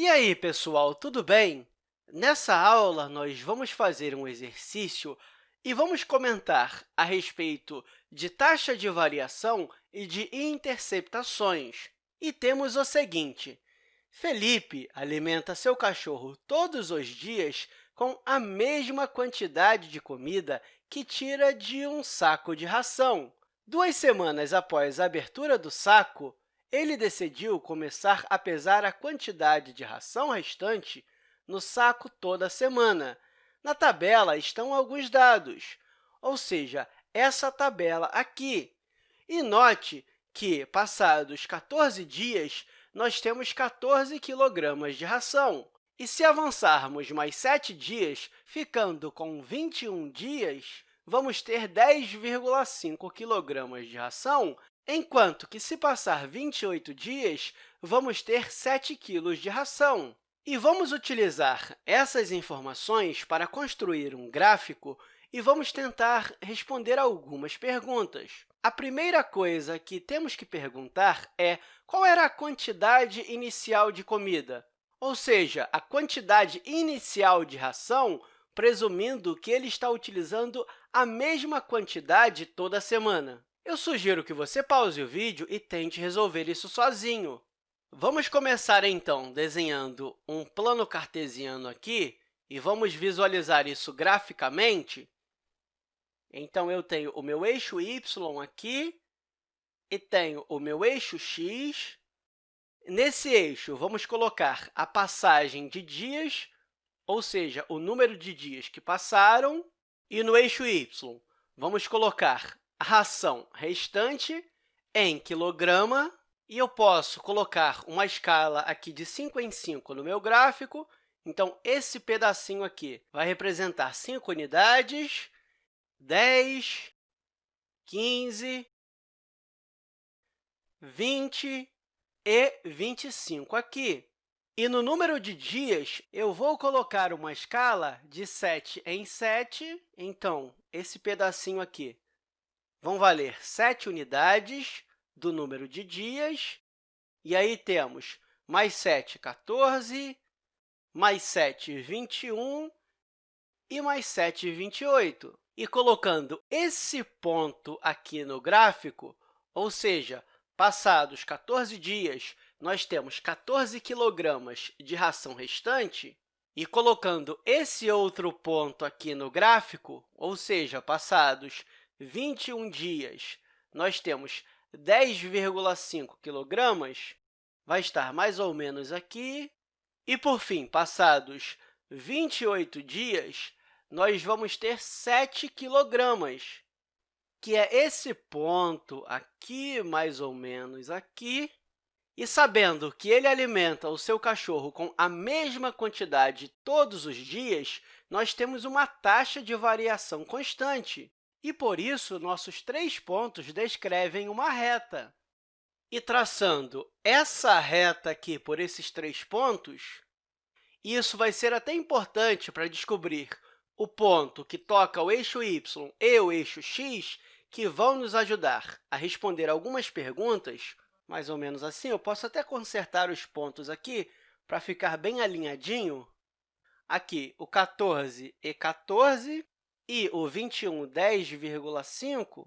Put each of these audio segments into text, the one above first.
E aí, pessoal, tudo bem? Nessa aula, nós vamos fazer um exercício e vamos comentar a respeito de taxa de variação e de interceptações. E temos o seguinte, Felipe alimenta seu cachorro todos os dias com a mesma quantidade de comida que tira de um saco de ração. Duas semanas após a abertura do saco, ele decidiu começar a pesar a quantidade de ração restante no saco toda semana. Na tabela estão alguns dados, ou seja, essa tabela aqui. E note que, passados 14 dias, nós temos 14 quilogramas de ração. E se avançarmos mais 7 dias, ficando com 21 dias, vamos ter 10,5 quilogramas de ração enquanto que, se passar 28 dias, vamos ter 7 quilos de ração. E vamos utilizar essas informações para construir um gráfico e vamos tentar responder algumas perguntas. A primeira coisa que temos que perguntar é qual era a quantidade inicial de comida, ou seja, a quantidade inicial de ração, presumindo que ele está utilizando a mesma quantidade toda semana. Eu sugiro que você pause o vídeo e tente resolver isso sozinho. Vamos começar, então, desenhando um plano cartesiano aqui e vamos visualizar isso graficamente. Então, eu tenho o meu eixo y aqui e tenho o meu eixo x. Nesse eixo, vamos colocar a passagem de dias, ou seja, o número de dias que passaram, e no eixo y, vamos colocar ração restante em quilograma, e eu posso colocar uma escala aqui de 5 em 5 no meu gráfico. Então, esse pedacinho aqui vai representar 5 unidades, 10, 15, 20 e 25 aqui. E no número de dias, eu vou colocar uma escala de 7 em 7. Então, esse pedacinho aqui vão valer 7 unidades do número de dias. E aí temos mais 7, 14, mais 7, 21 e mais 7, 28. E colocando esse ponto aqui no gráfico, ou seja, passados 14 dias, nós temos 14 quilogramas de ração restante, e colocando esse outro ponto aqui no gráfico, ou seja, passados 21 dias, nós temos 10,5 quilogramas, vai estar mais ou menos aqui. E, por fim, passados 28 dias, nós vamos ter 7 quilogramas, que é esse ponto aqui, mais ou menos aqui. E sabendo que ele alimenta o seu cachorro com a mesma quantidade todos os dias, nós temos uma taxa de variação constante. E, por isso, nossos três pontos descrevem uma reta. E traçando essa reta aqui por esses três pontos, isso vai ser até importante para descobrir o ponto que toca o eixo y e o eixo x, que vão nos ajudar a responder algumas perguntas, mais ou menos assim. Eu posso até consertar os pontos aqui para ficar bem alinhadinho. Aqui, o 14 e 14, e o 21, 10,5,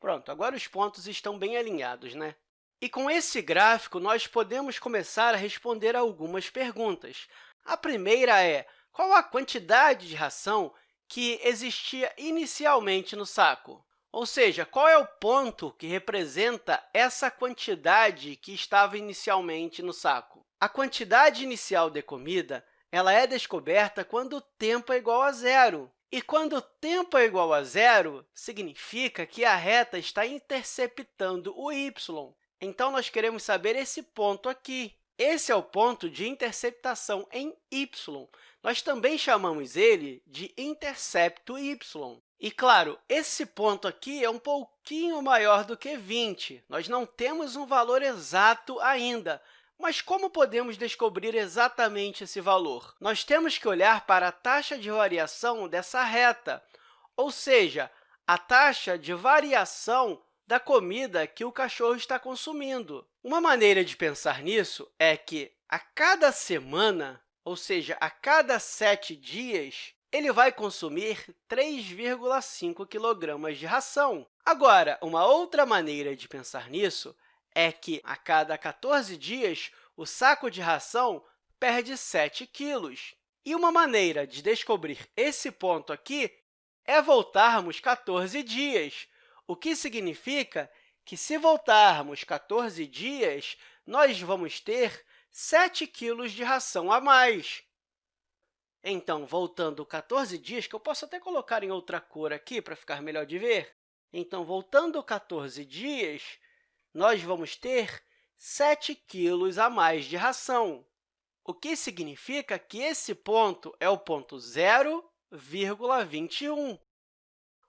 pronto, agora os pontos estão bem alinhados, né? E com esse gráfico, nós podemos começar a responder algumas perguntas. A primeira é, qual a quantidade de ração que existia inicialmente no saco? Ou seja, qual é o ponto que representa essa quantidade que estava inicialmente no saco? A quantidade inicial de comida ela é descoberta quando o tempo é igual a zero. E quando o tempo é igual a zero, significa que a reta está interceptando o y. Então, nós queremos saber esse ponto aqui. Esse é o ponto de interceptação em y. Nós também chamamos ele de intercepto y. E, claro, esse ponto aqui é um pouquinho maior do que 20. Nós não temos um valor exato ainda, mas como podemos descobrir exatamente esse valor? Nós temos que olhar para a taxa de variação dessa reta, ou seja, a taxa de variação da comida que o cachorro está consumindo. Uma maneira de pensar nisso é que a cada semana, ou seja, a cada sete dias, ele vai consumir 3,5 kg de ração. Agora, uma outra maneira de pensar nisso é que, a cada 14 dias, o saco de ração perde 7 quilos. E uma maneira de descobrir esse ponto aqui é voltarmos 14 dias, o que significa que, se voltarmos 14 dias, nós vamos ter 7 quilos de ração a mais. Então, voltando 14 dias, que eu posso até colocar em outra cor aqui para ficar melhor de ver. Então, voltando 14 dias, nós vamos ter 7 quilos a mais de ração, o que significa que esse ponto é o ponto 0,21.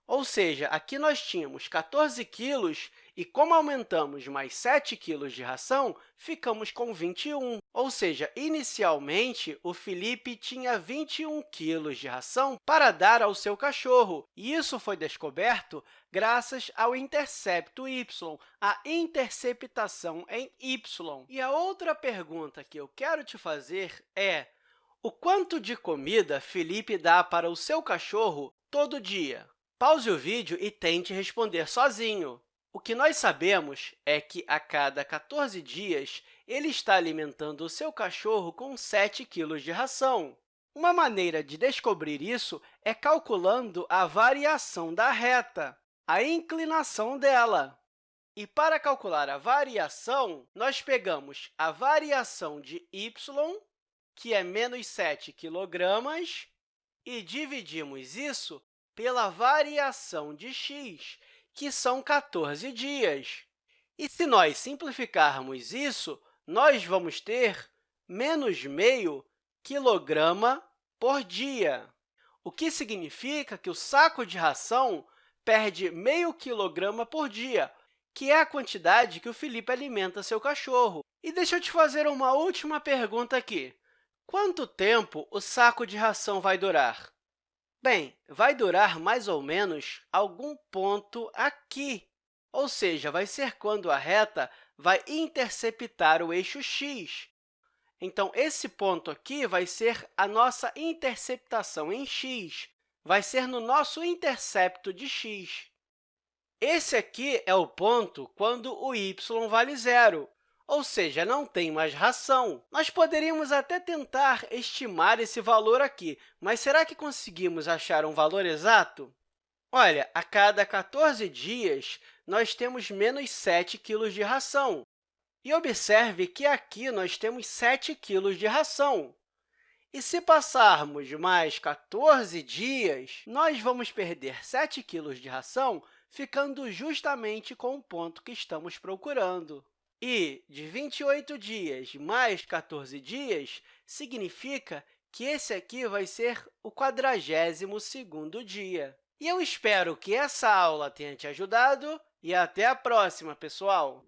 Ou seja, aqui nós tínhamos 14 quilos e, como aumentamos mais 7 quilos de ração, ficamos com 21. Ou seja, inicialmente, o Felipe tinha 21 quilos de ração para dar ao seu cachorro, e isso foi descoberto graças ao intercepto y, a interceptação em y. E a outra pergunta que eu quero te fazer é o quanto de comida Felipe dá para o seu cachorro todo dia? Pause o vídeo e tente responder sozinho. O que nós sabemos é que, a cada 14 dias, ele está alimentando o seu cachorro com 7 kg de ração. Uma maneira de descobrir isso é calculando a variação da reta, a inclinação dela. E, para calcular a variação, nós pegamos a variação de y, que é menos 7 kg, e dividimos isso pela variação de x, que são 14 dias. E se nós simplificarmos isso, nós vamos ter menos meio quilograma por dia, o que significa que o saco de ração perde meio quilograma por dia, que é a quantidade que o Felipe alimenta seu cachorro. E deixa eu te fazer uma última pergunta aqui. Quanto tempo o saco de ração vai durar? Bem, vai durar mais ou menos algum ponto aqui, ou seja, vai ser quando a reta vai interceptar o eixo x. Então, esse ponto aqui vai ser a nossa interceptação em x, vai ser no nosso intercepto de x. Esse aqui é o ponto quando o y vale zero, ou seja, não tem mais ração. Nós poderíamos até tentar estimar esse valor aqui, mas será que conseguimos achar um valor exato? Olha, a cada 14 dias, nós temos menos 7 quilos de ração. E observe que aqui nós temos 7 quilos de ração. E se passarmos mais 14 dias, nós vamos perder 7 quilos de ração, ficando justamente com o ponto que estamos procurando. E de 28 dias mais 14 dias significa que esse aqui vai ser o 42º dia. E eu espero que essa aula tenha te ajudado e até a próxima, pessoal!